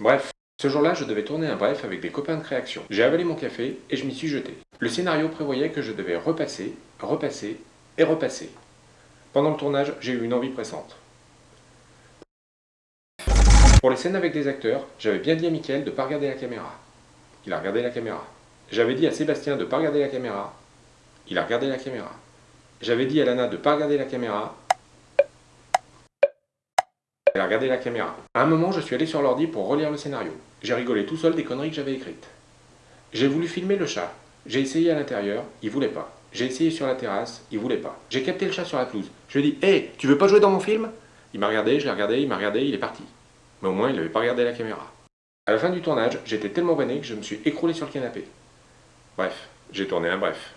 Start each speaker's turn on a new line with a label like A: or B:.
A: Bref, ce jour-là, je devais tourner un bref avec des copains de création. J'ai avalé mon café et je m'y suis jeté. Le scénario prévoyait que je devais repasser, repasser et repasser. Pendant le tournage, j'ai eu une envie pressante. Pour les scènes avec des acteurs, j'avais bien dit à Mickaël de ne pas regarder la caméra. Il a regardé la caméra. J'avais dit à Sébastien de ne pas regarder la caméra. Il a regardé la caméra. J'avais dit à Lana de ne pas regarder la caméra. Elle regardé la caméra. À un moment, je suis allé sur l'ordi pour relire le scénario. J'ai rigolé tout seul des conneries que j'avais écrites. J'ai voulu filmer le chat. J'ai essayé à l'intérieur, il voulait pas. J'ai essayé sur la terrasse, il voulait pas. J'ai capté le chat sur la pelouse. Je lui ai dit Hé, hey, tu veux pas jouer dans mon film? Il m'a regardé, je l'ai regardé, il m'a regardé, il est parti. Mais au moins, il n'avait pas regardé la caméra. À la fin du tournage, j'étais tellement vanné que je me suis écroulé sur le canapé. Bref, j'ai tourné un bref.